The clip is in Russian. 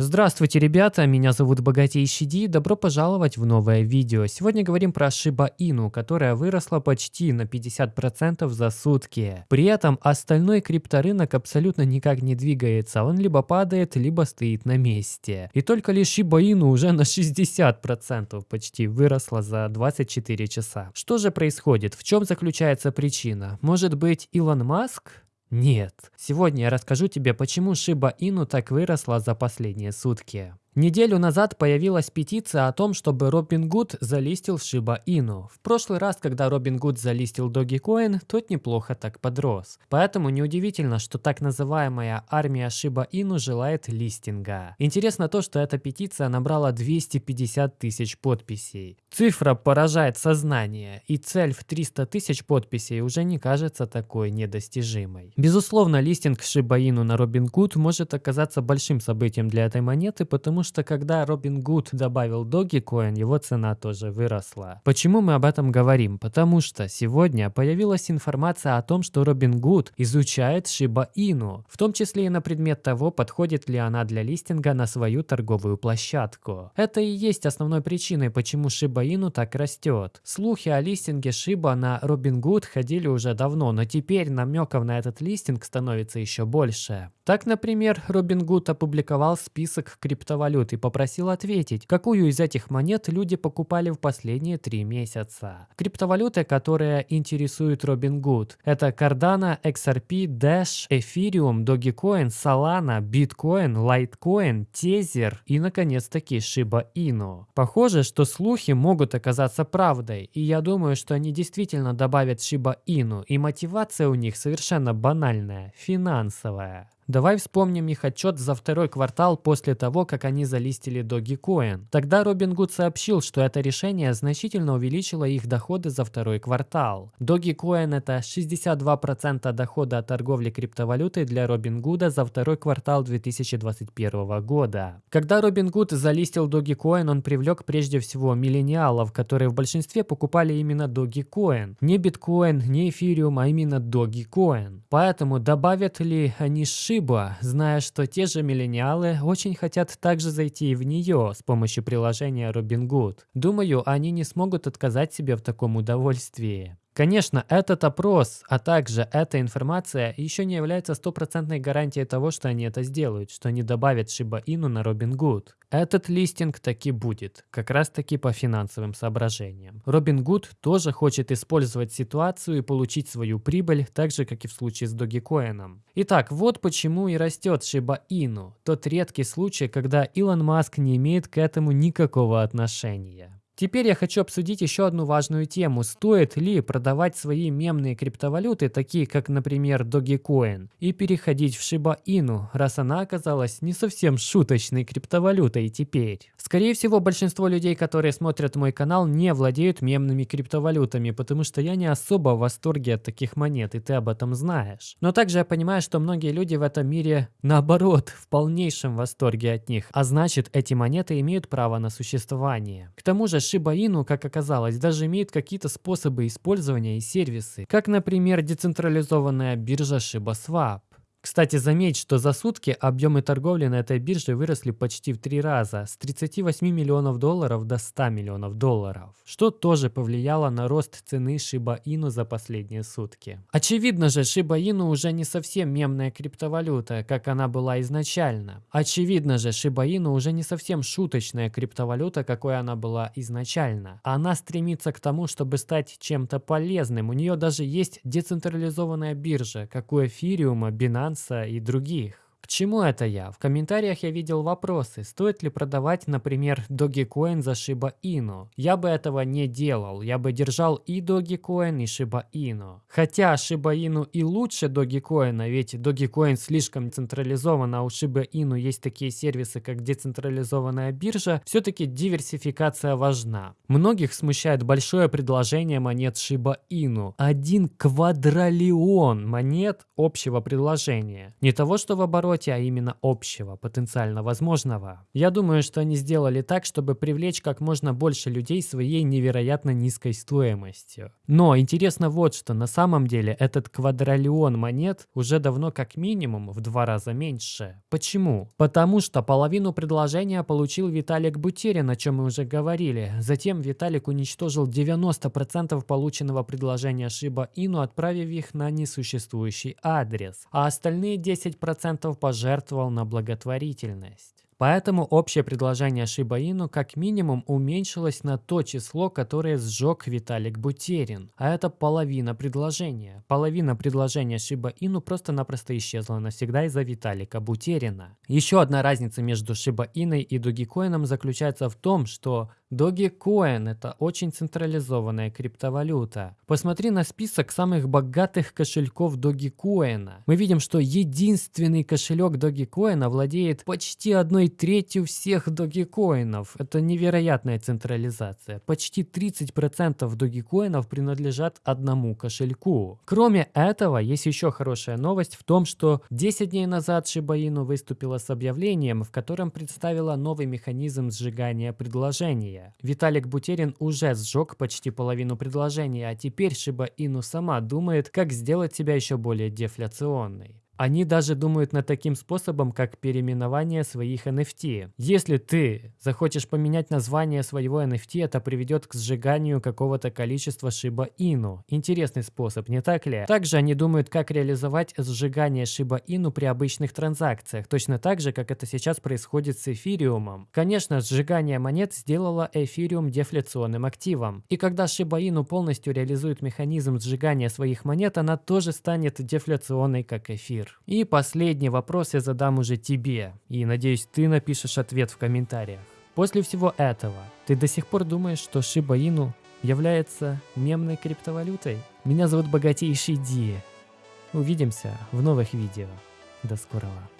Здравствуйте, ребята, меня зовут Богатейший Ди, добро пожаловать в новое видео. Сегодня говорим про Shiba Inu, которая выросла почти на 50% за сутки. При этом остальной крипторынок абсолютно никак не двигается, он либо падает, либо стоит на месте. И только лишь Shiba Inu уже на 60% почти выросла за 24 часа. Что же происходит? В чем заключается причина? Может быть Илон Маск? Нет. Сегодня я расскажу тебе, почему Shiba Inu так выросла за последние сутки. Неделю назад появилась петиция о том, чтобы Robinhood залистил Shiba Inu. В прошлый раз, когда Robinhood залистил Dogecoin, тот неплохо так подрос. Поэтому неудивительно, что так называемая армия Shiba Inu желает листинга. Интересно то, что эта петиция набрала 250 тысяч подписей. Цифра поражает сознание, и цель в 300 тысяч подписей уже не кажется такой недостижимой. Безусловно, листинг Shiba Inu на Robinhood может оказаться большим событием для этой монеты, потому что что когда Робин Гуд добавил Dogecoin, его цена тоже выросла. Почему мы об этом говорим? Потому что сегодня появилась информация о том, что Робин Гуд изучает Shiba Inu, в том числе и на предмет того, подходит ли она для листинга на свою торговую площадку. Это и есть основной причиной, почему Shiba Inu так растет. Слухи о листинге Shiba на Robinhood ходили уже давно, но теперь намеков на этот листинг становится еще больше. Так, например, Robinhood опубликовал список криптовалют валют и попросил ответить, какую из этих монет люди покупали в последние три месяца. Криптовалюты, которые интересуют Robinhood, это Cardano, XRP, Dash, Ethereum, Dogecoin, Solana, Bitcoin, Litecoin, Tether и, наконец-таки, Shiba Inu. Похоже, что слухи могут оказаться правдой, и я думаю, что они действительно добавят Shiba Inu, и мотивация у них совершенно банальная – финансовая. Давай вспомним их отчет за второй квартал после того, как они залистили Dogecoin. Тогда Robinhood сообщил, что это решение значительно увеличило их доходы за второй квартал. Dogecoin это 62% дохода от торговли криптовалютой для Robinhood за второй квартал 2021 года. Когда Robinhood залистил Dogecoin, он привлек прежде всего миллениалов, которые в большинстве покупали именно Dogecoin. Не биткоин, не эфириум, а именно Dogecoin. Поэтому добавят ли они шип Шиба, зная, что те же миллениалы очень хотят также зайти в нее с помощью приложения Robinhood. Думаю, они не смогут отказать себе в таком удовольствии. Конечно, этот опрос, а также эта информация еще не является стопроцентной гарантией того, что они это сделают, что они добавят Shiba Inu на Robinhood. Этот листинг таки будет, как раз таки по финансовым соображениям. Robinhood тоже хочет использовать ситуацию и получить свою прибыль, так же, как и в случае с Dogecoin. Итак, вот почему и растет Inu, тот редкий случай, когда Илон Маск не имеет к этому никакого отношения. Теперь я хочу обсудить еще одну важную тему. Стоит ли продавать свои мемные криптовалюты, такие как, например, Dogecoin, и переходить в Shiba Inu, раз она оказалась не совсем шуточной криптовалютой теперь? Скорее всего, большинство людей, которые смотрят мой канал, не владеют мемными криптовалютами, потому что я не особо в восторге от таких монет, и ты об этом знаешь. Но также я понимаю, что многие люди в этом мире, наоборот, в полнейшем восторге от них, а значит, эти монеты имеют право на существование. К тому же, Shiba Inu, как оказалось, даже имеет какие-то способы использования и сервисы, как, например, децентрализованная биржа ShibaSwap. Кстати, заметь, что за сутки объемы торговли на этой бирже выросли почти в три раза, с 38 миллионов долларов до 100 миллионов долларов, что тоже повлияло на рост цены Shiba Inu за последние сутки. Очевидно же, Shiba Inu уже не совсем мемная криптовалюта, как она была изначально. Очевидно же, Shiba Inu уже не совсем шуточная криптовалюта, какой она была изначально. Она стремится к тому, чтобы стать чем-то полезным. У нее даже есть децентрализованная биржа, как у эфириума, Binance, Binance и других чему это я? В комментариях я видел вопросы, стоит ли продавать, например, Dogecoin за Shiba Inu. Я бы этого не делал, я бы держал и Dogecoin, и Shiba Inu. Хотя Shiba Inu и лучше Dogecoin, ведь Dogecoin слишком централизован, а у Shiba Inu есть такие сервисы, как децентрализованная биржа, все-таки диверсификация важна. Многих смущает большое предложение монет Shiba Inu. Один квадриллион монет общего предложения. Не того, что в обороте работе, а именно общего, потенциально возможного. Я думаю, что они сделали так, чтобы привлечь как можно больше людей своей невероятно низкой стоимостью. Но интересно вот что, на самом деле этот квадриллион монет уже давно как минимум в два раза меньше. Почему? Потому что половину предложения получил Виталик Бутерин, о чем мы уже говорили. Затем Виталик уничтожил 90% полученного предложения Shiba Inu, отправив их на несуществующий адрес, а остальные 10% пожертвовал на благотворительность. Поэтому общее предложение Inu как минимум уменьшилось на то число, которое сжег Виталик Бутерин. А это половина предложения. Половина предложения Inu просто-напросто исчезла навсегда из-за Виталика Бутерина. Еще одна разница между Inu и Dogecoin заключается в том, что Dogecoin – это очень централизованная криптовалюта. Посмотри на список самых богатых кошельков Dogecoin. Мы видим, что единственный кошелек Dogecoin владеет почти одной третью всех Dogecoin. Это невероятная централизация. Почти 30% Dogecoin принадлежат одному кошельку. Кроме этого, есть еще хорошая новость в том, что 10 дней назад Shiba Inu выступила с объявлением, в котором представила новый механизм сжигания предложения предложения. Виталик Бутерин уже сжег почти половину предложения, а теперь Шиба Ину сама думает, как сделать себя еще более дефляционной. Они даже думают над таким способом, как переименование своих NFT. Если ты захочешь поменять название своего NFT, это приведет к сжиганию какого-то количества Shiba Inu. Интересный способ, не так ли? Также они думают, как реализовать сжигание Shiba Inu при обычных транзакциях, точно так же, как это сейчас происходит с эфириумом. Конечно, сжигание монет сделало эфириум дефляционным активом. И когда Shiba Inu полностью реализует механизм сжигания своих монет, она тоже станет дефляционной, как эфир мир. И последний вопрос я задам уже тебе, и надеюсь, ты напишешь ответ в комментариях. После всего этого, ты до сих пор думаешь, что Shiba Inu является мемной криптовалютой? Меня зовут Богатейший Ди. Увидимся в новых видео. До скорого.